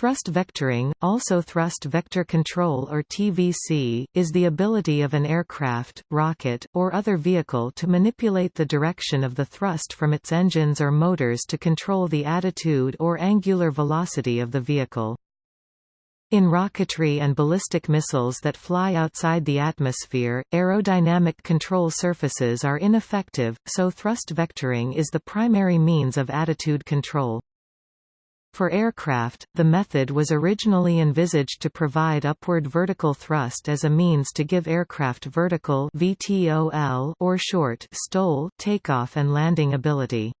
Thrust vectoring, also thrust vector control or TVC, is the ability of an aircraft, rocket, or other vehicle to manipulate the direction of the thrust from its engines or motors to control the attitude or angular velocity of the vehicle. In rocketry and ballistic missiles that fly outside the atmosphere, aerodynamic control surfaces are ineffective, so thrust vectoring is the primary means of attitude control. For aircraft, the method was originally envisaged to provide upward vertical thrust as a means to give aircraft vertical VTOL or short STOL takeoff and landing ability.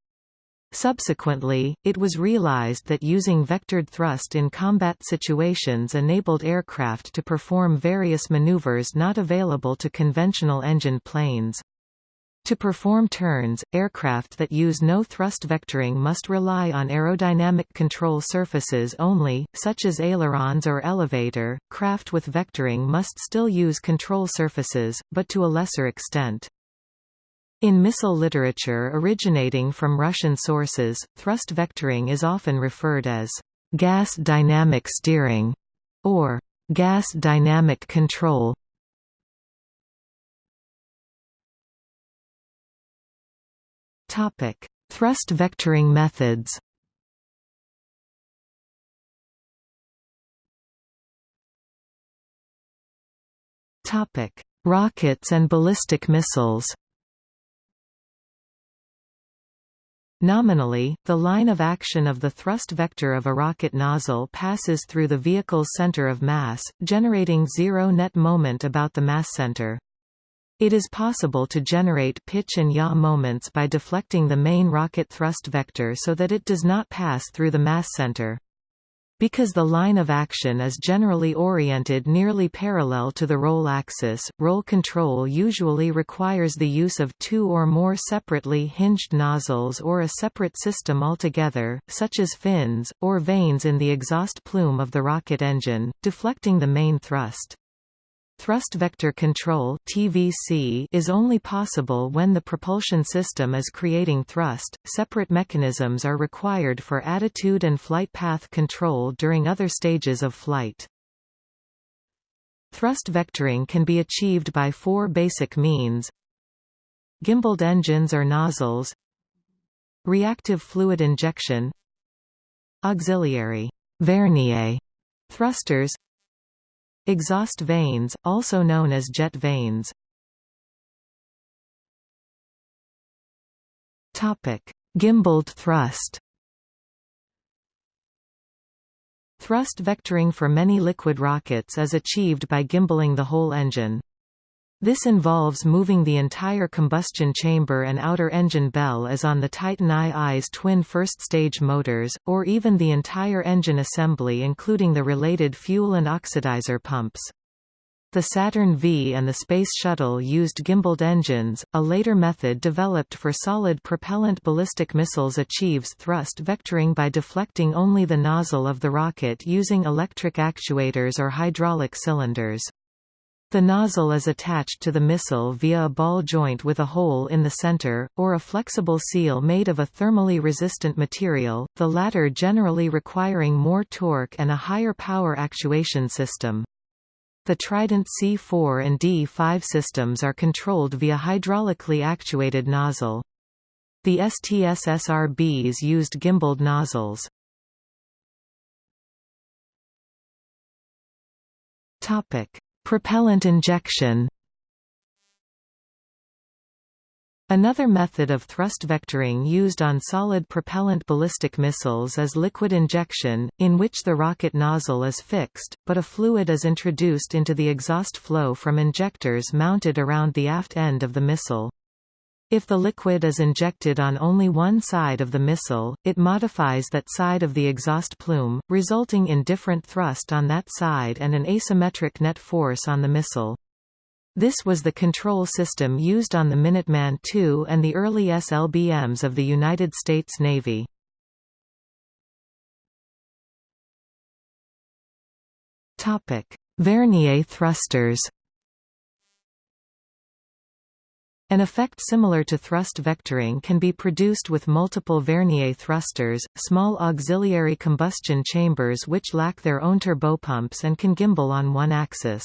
Subsequently, it was realized that using vectored thrust in combat situations enabled aircraft to perform various maneuvers not available to conventional engine planes. To perform turns, aircraft that use no thrust vectoring must rely on aerodynamic control surfaces only, such as ailerons or elevator. Craft with vectoring must still use control surfaces, but to a lesser extent. In missile literature originating from Russian sources, thrust vectoring is often referred as gas dynamic steering or gas dynamic control. Topic: Thrust vectoring methods. Topic: Rockets and ballistic missiles. Nominally, the line of action of the thrust vector of a rocket nozzle passes through the vehicle's center of mass, generating zero net moment about the mass center. It is possible to generate pitch and yaw moments by deflecting the main rocket thrust vector so that it does not pass through the mass center. Because the line of action is generally oriented nearly parallel to the roll axis, roll control usually requires the use of two or more separately hinged nozzles or a separate system altogether, such as fins, or vanes in the exhaust plume of the rocket engine, deflecting the main thrust. Thrust vector control (TVC) is only possible when the propulsion system is creating thrust. Separate mechanisms are required for attitude and flight path control during other stages of flight. Thrust vectoring can be achieved by four basic means. Gimbaled engines or nozzles Reactive fluid injection Auxiliary Vernier thrusters Exhaust vanes, also known as jet vanes. Gimbaled thrust Thrust vectoring for many liquid rockets is achieved by gimballing the whole engine. This involves moving the entire combustion chamber and outer engine bell as on the Titan II's twin first-stage motors, or even the entire engine assembly including the related fuel and oxidizer pumps. The Saturn V and the Space Shuttle used gimbaled engines. A later method developed for solid propellant ballistic missiles achieves thrust vectoring by deflecting only the nozzle of the rocket using electric actuators or hydraulic cylinders. The nozzle is attached to the missile via a ball joint with a hole in the center, or a flexible seal made of a thermally resistant material, the latter generally requiring more torque and a higher power actuation system. The Trident C4 and D5 systems are controlled via hydraulically actuated nozzle. The STS-SRBs used gimbaled nozzles. Topic: Propellant injection Another method of thrust vectoring used on solid propellant ballistic missiles is liquid injection, in which the rocket nozzle is fixed, but a fluid is introduced into the exhaust flow from injectors mounted around the aft end of the missile. If the liquid is injected on only one side of the missile, it modifies that side of the exhaust plume, resulting in different thrust on that side and an asymmetric net force on the missile. This was the control system used on the Minuteman II and the early SLBMs of the United States Navy. Vernier thrusters An effect similar to thrust vectoring can be produced with multiple vernier thrusters, small auxiliary combustion chambers which lack their own turbopumps and can gimbal on one axis.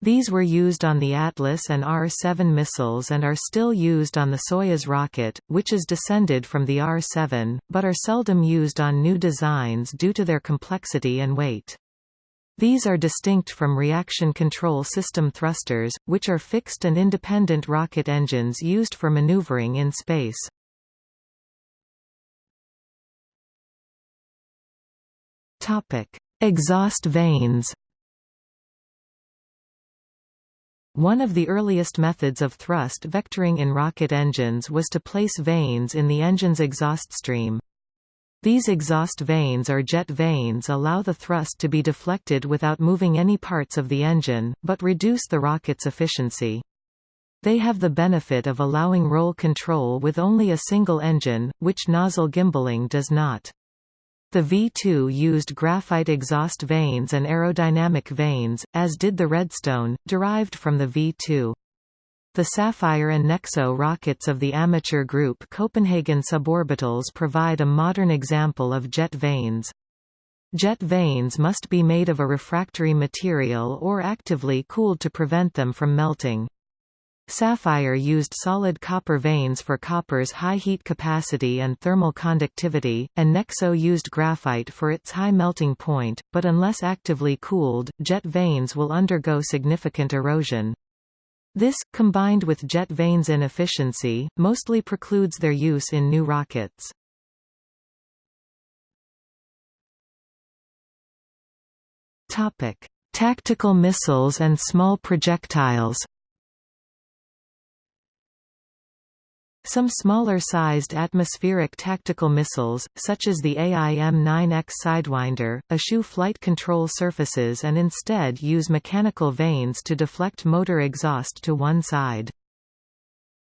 These were used on the Atlas and R-7 missiles and are still used on the Soyuz rocket, which is descended from the R-7, but are seldom used on new designs due to their complexity and weight. These are distinct from reaction control system thrusters, which are fixed and independent rocket engines used for maneuvering in space. Topic: Exhaust vanes One of the earliest methods of thrust vectoring in rocket engines was to place vanes in the engine's exhaust stream. These exhaust vanes or jet vanes allow the thrust to be deflected without moving any parts of the engine, but reduce the rocket's efficiency. They have the benefit of allowing roll control with only a single engine, which nozzle gimballing does not. The V2 used graphite exhaust vanes and aerodynamic vanes, as did the Redstone, derived from the V2. The Sapphire and Nexo rockets of the amateur group Copenhagen Suborbitals provide a modern example of jet vanes. Jet vanes must be made of a refractory material or actively cooled to prevent them from melting. Sapphire used solid copper vanes for copper's high heat capacity and thermal conductivity, and Nexo used graphite for its high melting point, but unless actively cooled, jet vanes will undergo significant erosion. This, combined with jet vanes inefficiency, mostly precludes their use in new rockets. Tactical missiles and small projectiles Some smaller-sized atmospheric tactical missiles, such as the AIM-9X Sidewinder, eschew flight control surfaces and instead use mechanical vanes to deflect motor exhaust to one side.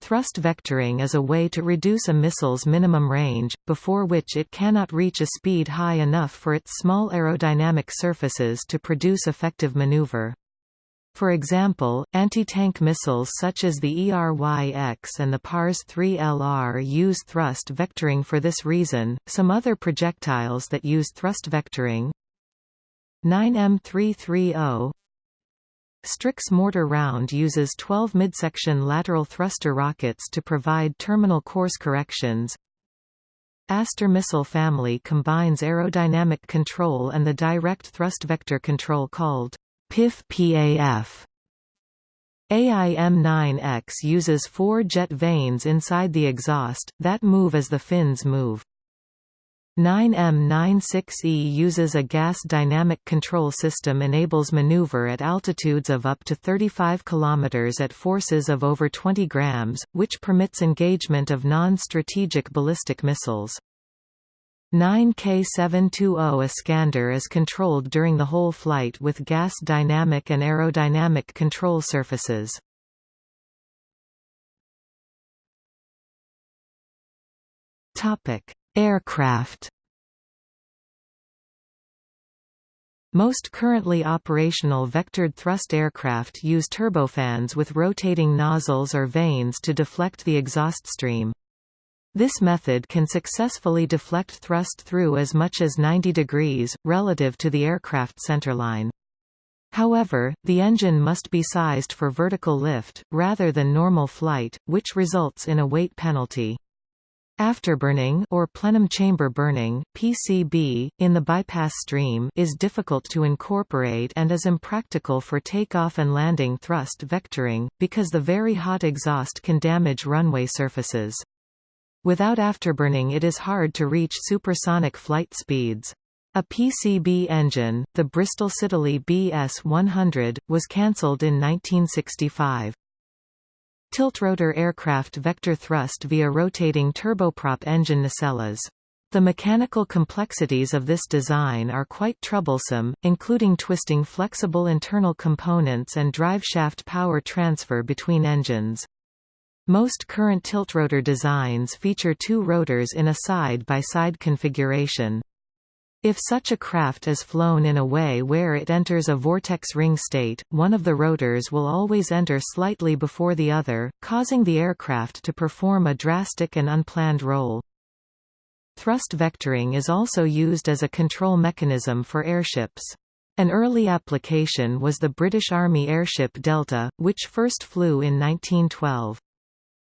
Thrust vectoring is a way to reduce a missile's minimum range, before which it cannot reach a speed high enough for its small aerodynamic surfaces to produce effective maneuver. For example, anti-tank missiles such as the ERY-X and the PARS-3LR use thrust vectoring for this reason. Some other projectiles that use thrust vectoring 9M330 Strix mortar round uses 12 midsection lateral thruster rockets to provide terminal course corrections. Aster missile family combines aerodynamic control and the direct thrust vector control called PIF-PAF. AIM-9X uses four jet vanes inside the exhaust, that move as the fins move. 9M96E uses a gas dynamic control system enables maneuver at altitudes of up to 35 km at forces of over 20 grams, which permits engagement of non-strategic ballistic missiles. 9K720 Iskander is controlled during the whole flight with gas dynamic and aerodynamic control surfaces. Topic: Aircraft. Most currently operational vectored thrust aircraft use turbofans with rotating nozzles or vanes to deflect the exhaust stream. This method can successfully deflect thrust through as much as 90 degrees, relative to the aircraft centerline. However, the engine must be sized for vertical lift, rather than normal flight, which results in a weight penalty. Afterburning or plenum chamber burning (PCB) in the bypass stream is difficult to incorporate and is impractical for takeoff and landing thrust vectoring because the very hot exhaust can damage runway surfaces. Without afterburning it is hard to reach supersonic flight speeds. A PCB engine, the Bristol Siddeley BS-100, was cancelled in 1965. Tiltrotor aircraft vector thrust via rotating turboprop engine nacelles. The mechanical complexities of this design are quite troublesome, including twisting flexible internal components and driveshaft power transfer between engines. Most current tiltrotor designs feature two rotors in a side-by-side -side configuration. If such a craft is flown in a way where it enters a vortex ring state, one of the rotors will always enter slightly before the other, causing the aircraft to perform a drastic and unplanned roll. Thrust vectoring is also used as a control mechanism for airships. An early application was the British Army airship Delta, which first flew in 1912.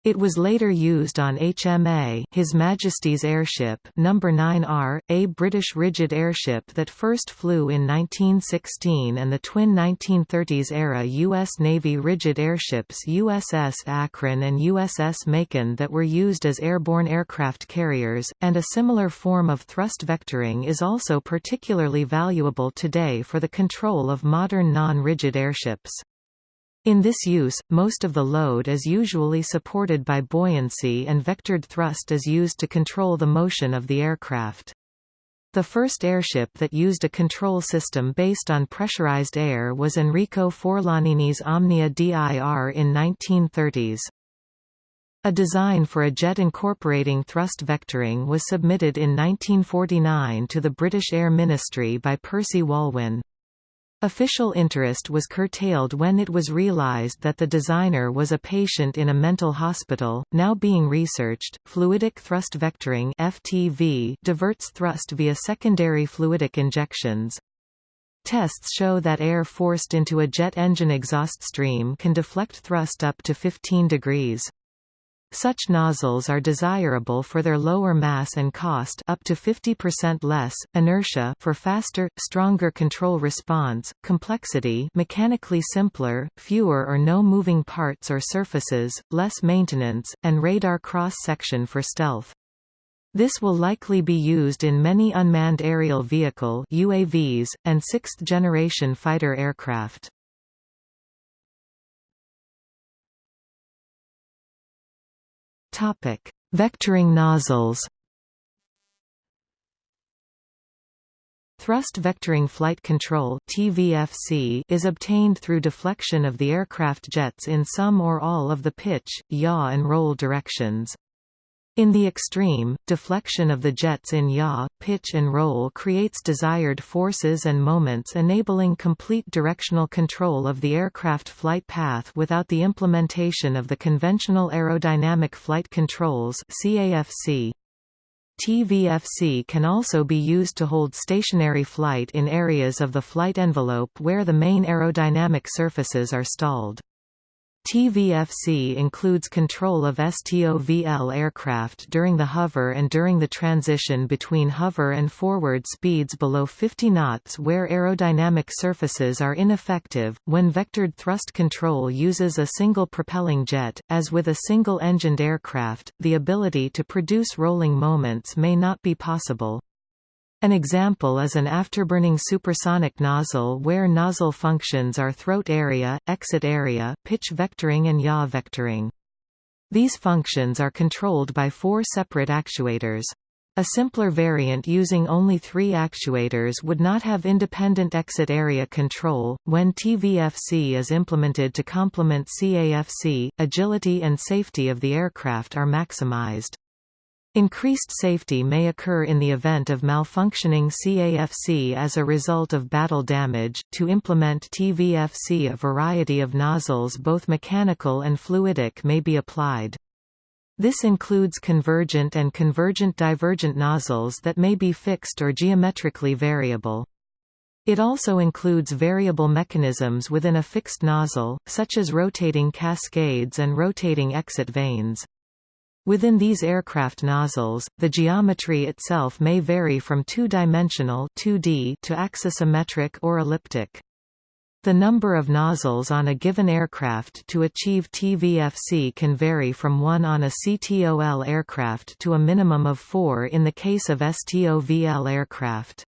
It was later used on HMA His Majesty's Airship No. 9R, a British rigid airship that first flew in 1916 and the twin 1930s-era U.S. Navy rigid airships USS Akron and USS Macon that were used as airborne aircraft carriers, and a similar form of thrust vectoring is also particularly valuable today for the control of modern non-rigid airships. In this use, most of the load is usually supported by buoyancy and vectored thrust is used to control the motion of the aircraft. The first airship that used a control system based on pressurized air was Enrico Forlanini's Omnia DIR in 1930s. A design for a jet incorporating thrust vectoring was submitted in 1949 to the British Air Ministry by Percy Walwyn. Official interest was curtailed when it was realized that the designer was a patient in a mental hospital, now being researched. Fluidic thrust vectoring (FTV) diverts thrust via secondary fluidic injections. Tests show that air forced into a jet engine exhaust stream can deflect thrust up to 15 degrees. Such nozzles are desirable for their lower mass and cost up to 50% less, inertia for faster, stronger control response, complexity mechanically simpler, fewer or no moving parts or surfaces, less maintenance, and radar cross-section for stealth. This will likely be used in many unmanned aerial vehicle UAVs, and sixth-generation fighter aircraft. Topic: Vectoring nozzles. Thrust vectoring flight control (TVFC) is obtained through deflection of the aircraft jets in some or all of the pitch, yaw and roll directions. In the extreme, deflection of the jets in yaw, pitch and roll creates desired forces and moments enabling complete directional control of the aircraft flight path without the implementation of the conventional aerodynamic flight controls CAFC. TVFC can also be used to hold stationary flight in areas of the flight envelope where the main aerodynamic surfaces are stalled. TVFC includes control of STOVL aircraft during the hover and during the transition between hover and forward speeds below 50 knots where aerodynamic surfaces are ineffective, when vectored thrust control uses a single propelling jet, as with a single-engined aircraft, the ability to produce rolling moments may not be possible. An example is an afterburning supersonic nozzle where nozzle functions are throat area, exit area, pitch vectoring and yaw vectoring. These functions are controlled by four separate actuators. A simpler variant using only three actuators would not have independent exit area control. When TVFC is implemented to complement CAFC, agility and safety of the aircraft are maximized. Increased safety may occur in the event of malfunctioning CAFC as a result of battle damage. To implement TVFC, a variety of nozzles, both mechanical and fluidic, may be applied. This includes convergent and convergent-divergent nozzles that may be fixed or geometrically variable. It also includes variable mechanisms within a fixed nozzle, such as rotating cascades and rotating exit vanes. Within these aircraft nozzles, the geometry itself may vary from two-dimensional to axisymmetric or elliptic. The number of nozzles on a given aircraft to achieve TVFC can vary from one on a CTOL aircraft to a minimum of four in the case of STOVL aircraft.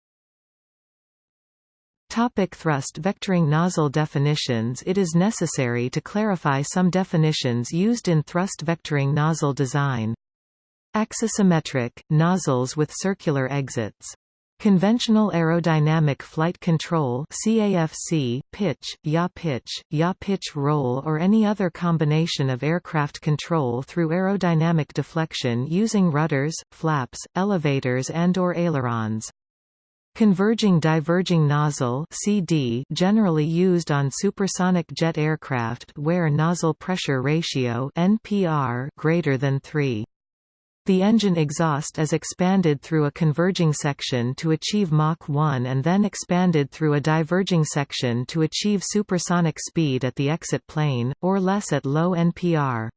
Topic thrust vectoring nozzle definitions It is necessary to clarify some definitions used in thrust vectoring nozzle design. Axisymmetric, nozzles with circular exits. Conventional aerodynamic flight control CAFC, pitch, yaw pitch, yaw pitch roll or any other combination of aircraft control through aerodynamic deflection using rudders, flaps, elevators and or ailerons. Converging diverging nozzle CD generally used on supersonic jet aircraft where nozzle pressure ratio NPR greater than 3. The engine exhaust is expanded through a converging section to achieve Mach 1 and then expanded through a diverging section to achieve supersonic speed at the exit plane, or less at low NPR.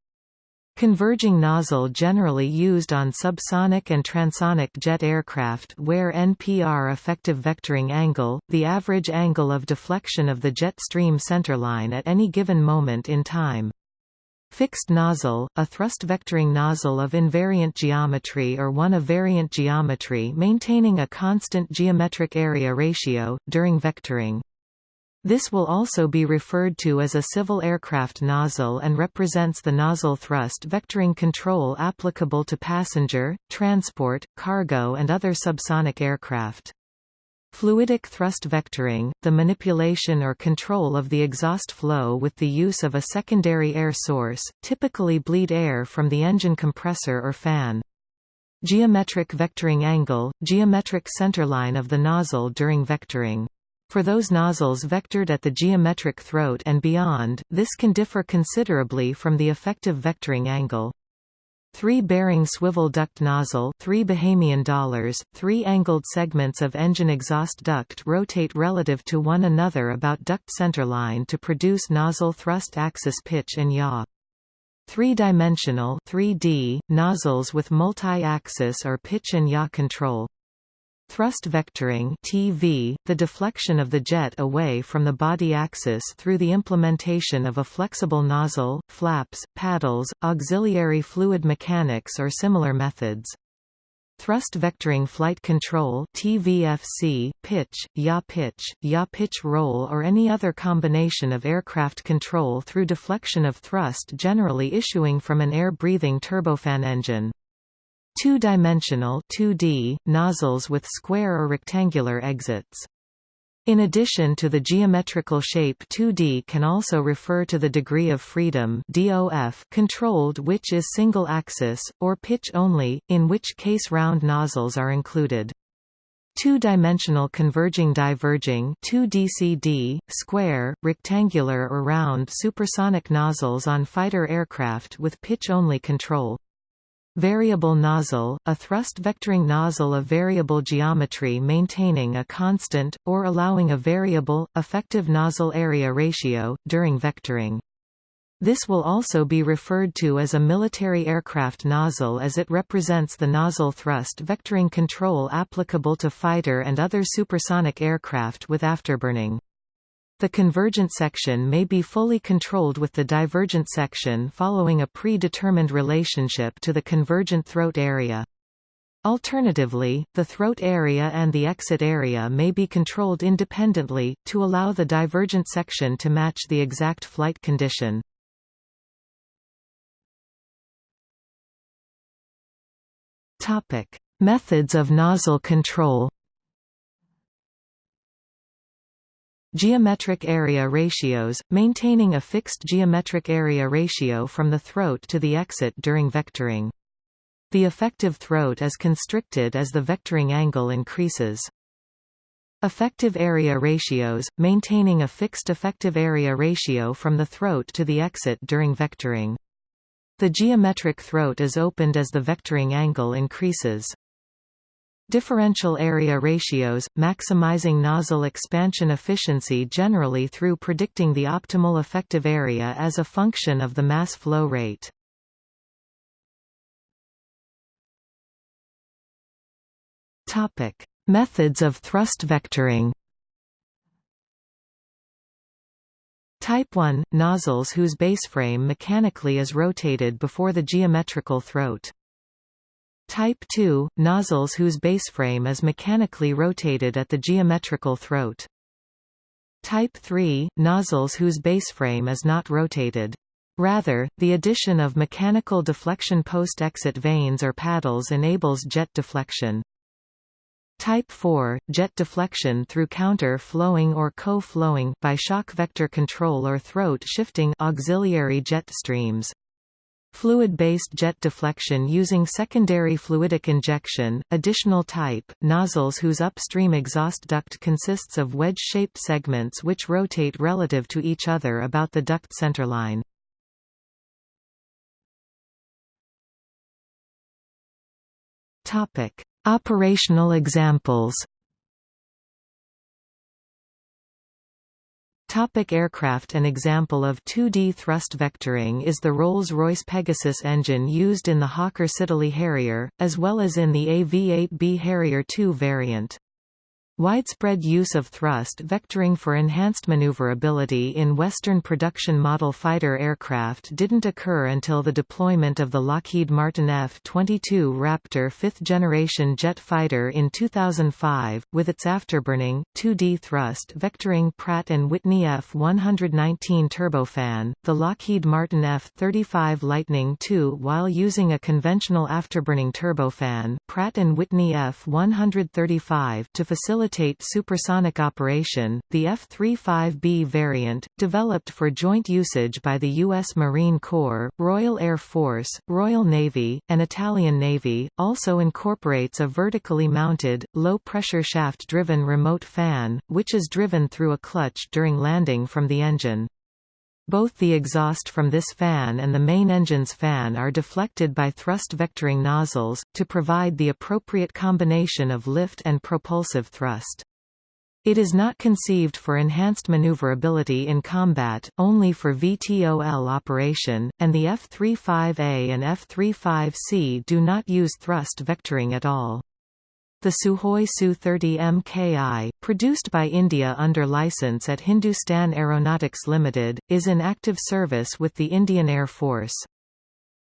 Converging nozzle generally used on subsonic and transonic jet aircraft where NPR effective vectoring angle, the average angle of deflection of the jet stream centerline at any given moment in time. Fixed nozzle, a thrust vectoring nozzle of invariant geometry or one of variant geometry maintaining a constant geometric area ratio, during vectoring. This will also be referred to as a civil aircraft nozzle and represents the nozzle thrust vectoring control applicable to passenger, transport, cargo and other subsonic aircraft. Fluidic thrust vectoring, the manipulation or control of the exhaust flow with the use of a secondary air source, typically bleed air from the engine compressor or fan. Geometric vectoring angle, geometric centerline of the nozzle during vectoring. For those nozzles vectored at the geometric throat and beyond, this can differ considerably from the effective vectoring angle. Three-bearing swivel duct nozzle three Bahamian dollars, three angled segments of engine exhaust duct rotate relative to one another about duct centerline to produce nozzle thrust axis pitch and yaw. Three-dimensional 3D, nozzles with multi-axis or pitch and yaw control. Thrust vectoring TV, the deflection of the jet away from the body axis through the implementation of a flexible nozzle, flaps, paddles, auxiliary fluid mechanics or similar methods. Thrust vectoring flight control TVFC, pitch, yaw pitch, yaw pitch roll or any other combination of aircraft control through deflection of thrust generally issuing from an air-breathing turbofan engine. Two-dimensional 2D, nozzles with square or rectangular exits. In addition to the geometrical shape 2D can also refer to the degree of freedom DOF controlled which is single axis, or pitch only, in which case round nozzles are included. Two-dimensional converging diverging 2DCD, square, rectangular or round supersonic nozzles on fighter aircraft with pitch-only control. Variable nozzle, a thrust vectoring nozzle of variable geometry maintaining a constant, or allowing a variable, effective nozzle area ratio, during vectoring. This will also be referred to as a military aircraft nozzle as it represents the nozzle thrust vectoring control applicable to fighter and other supersonic aircraft with afterburning. The convergent section may be fully controlled with the divergent section following a predetermined relationship to the convergent throat area. Alternatively, the throat area and the exit area may be controlled independently, to allow the divergent section to match the exact flight condition. Methods of nozzle control Geometric area ratios, maintaining a fixed geometric area ratio from the throat to the exit during vectoring. The effective throat is constricted as the vectoring angle increases. Effective area ratios, maintaining a fixed effective area ratio from the throat to the exit during vectoring. The geometric throat is opened as the vectoring angle increases. Differential area ratios, maximizing nozzle expansion efficiency generally through predicting the optimal effective area as a function of the mass flow rate. Topic: Methods of thrust vectoring. Type 1 – nozzles whose baseframe mechanically is rotated before the geometrical throat. Type 2 – nozzles whose baseframe is mechanically rotated at the geometrical throat. Type 3 – nozzles whose baseframe is not rotated. Rather, the addition of mechanical deflection post-exit vanes or paddles enables jet deflection. Type 4 – jet deflection through counter-flowing or co-flowing by shock vector control or throat shifting auxiliary jet streams. Fluid-based jet deflection using secondary fluidic injection, additional type, nozzles whose upstream exhaust duct consists of wedge-shaped segments which rotate relative to each other about the duct centerline. Operational examples Topic aircraft An example of 2D thrust vectoring is the Rolls-Royce Pegasus engine used in the Hawker Siddeley Harrier, as well as in the AV-8B Harrier II variant. Widespread use of thrust vectoring for enhanced maneuverability in Western production model fighter aircraft didn't occur until the deployment of the Lockheed Martin F-22 Raptor fifth-generation jet fighter in 2005, with its afterburning, 2D thrust vectoring Pratt & Whitney F-119 turbofan, the Lockheed Martin F-35 Lightning II while using a conventional afterburning turbofan Pratt & Whitney F-135 to facilitate facilitate supersonic operation. The F-35B variant, developed for joint usage by the U.S. Marine Corps, Royal Air Force, Royal Navy, and Italian Navy, also incorporates a vertically mounted, low-pressure shaft-driven remote fan, which is driven through a clutch during landing from the engine. Both the exhaust from this fan and the main engine's fan are deflected by thrust vectoring nozzles, to provide the appropriate combination of lift and propulsive thrust. It is not conceived for enhanced maneuverability in combat, only for VTOL operation, and the F-35A and F-35C do not use thrust vectoring at all. The Sukhoi Su-30 MKI, produced by India under license at Hindustan Aeronautics Limited, is in active service with the Indian Air Force.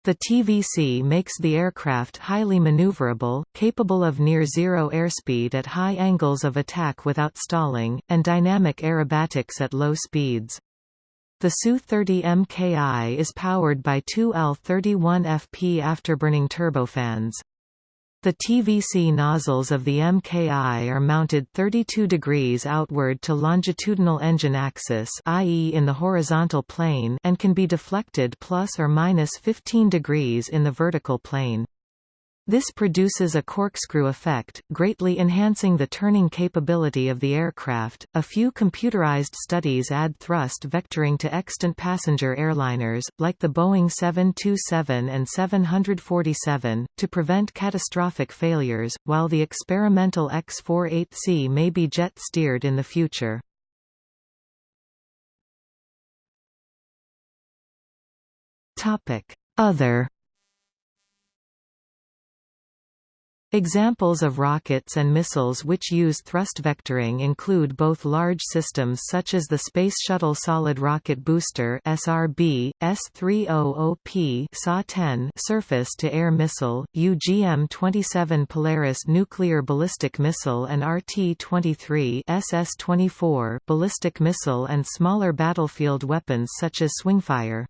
The TVC makes the aircraft highly maneuverable, capable of near-zero airspeed at high angles of attack without stalling, and dynamic aerobatics at low speeds. The Su-30 MKI is powered by two L-31FP afterburning turbofans. The TVC nozzles of the MKI are mounted 32 degrees outward to longitudinal engine axis i.e. in the horizontal plane and can be deflected plus or minus 15 degrees in the vertical plane. This produces a corkscrew effect, greatly enhancing the turning capability of the aircraft. A few computerized studies add thrust vectoring to extant passenger airliners, like the Boeing 727 and 747, to prevent catastrophic failures, while the experimental X-48C may be jet steered in the future. Other Examples of rockets and missiles which use thrust vectoring include both large systems such as the Space Shuttle Solid Rocket Booster (SRB), S-300P SA-10 surface-to-air missile, UGM-27 Polaris nuclear ballistic missile and RT-23 SS-24 ballistic missile and smaller battlefield weapons such as Swingfire.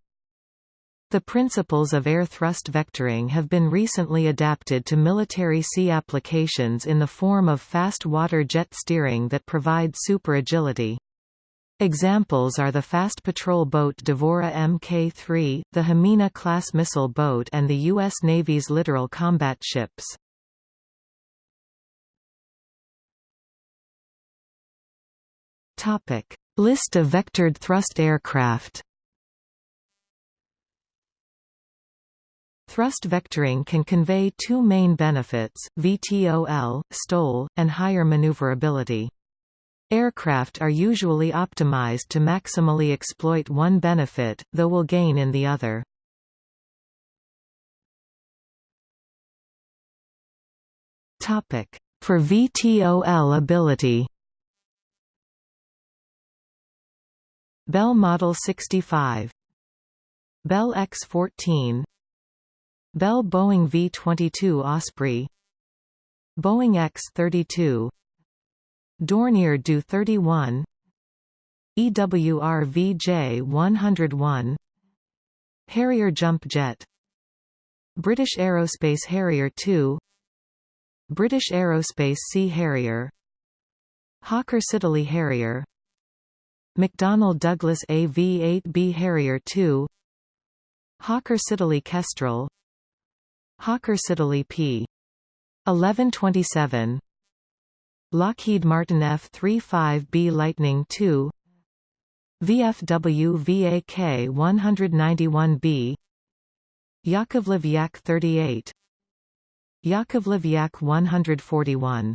The principles of air thrust vectoring have been recently adapted to military sea applications in the form of fast water jet steering that provide super agility. Examples are the fast patrol boat Devora Mk-3, the Hamina-class missile boat and the U.S. Navy's littoral combat ships. List of vectored thrust aircraft Thrust vectoring can convey two main benefits, VTOL, STOL, and higher maneuverability. Aircraft are usually optimized to maximally exploit one benefit, though will gain in the other. For VTOL ability Bell Model 65 Bell X-14 Bell Boeing V-22 Osprey. Boeing X-32 Dornier Do-31 EWR VJ-101 Harrier Jump Jet. British Aerospace Harrier II British Aerospace Sea Harrier. Hawker Siddeley Harrier. McDonnell Douglas AV-8B Harrier II Hawker Siddeley Kestrel Hawker Siddeley P. 1127 Lockheed Martin F-35B Lightning II VFW VAK 191B Yakovlev Yak 38 Yakovlev Yak 141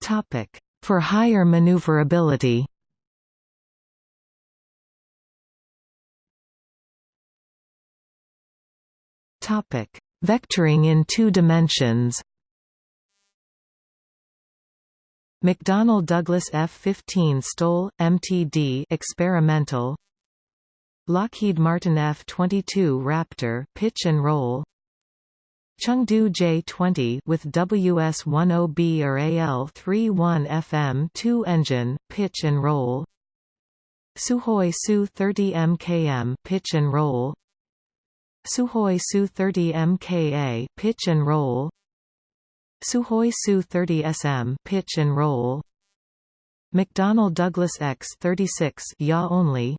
Topic for higher maneuverability Topic. Vectoring in two dimensions. McDonnell Douglas F-15 STOL, MTD experimental. Lockheed Martin F-22 Raptor pitch and roll. Chengdu J-20 with WS-10B or AL-31 FM2 engine pitch and roll. Sukhoi Su-30 MKM pitch and roll Sukhoi Su-30 MKA pitch and roll Sukhoi Su-30 SM pitch and roll McDonnell Douglas X-36 yaw only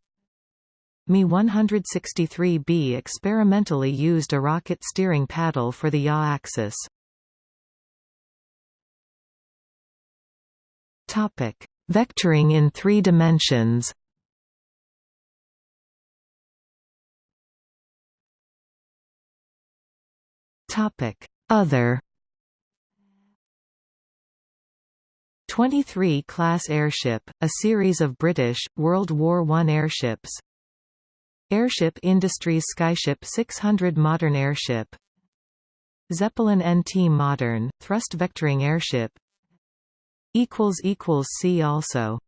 Me-163B experimentally used a rocket steering paddle for the yaw axis. Topic: Vectoring in three dimensions. Topic: Other 23 Class Airship, a series of British, World War I airships. Airship Industries Skyship 600 Modern airship. Zeppelin NT Modern, thrust vectoring airship. See also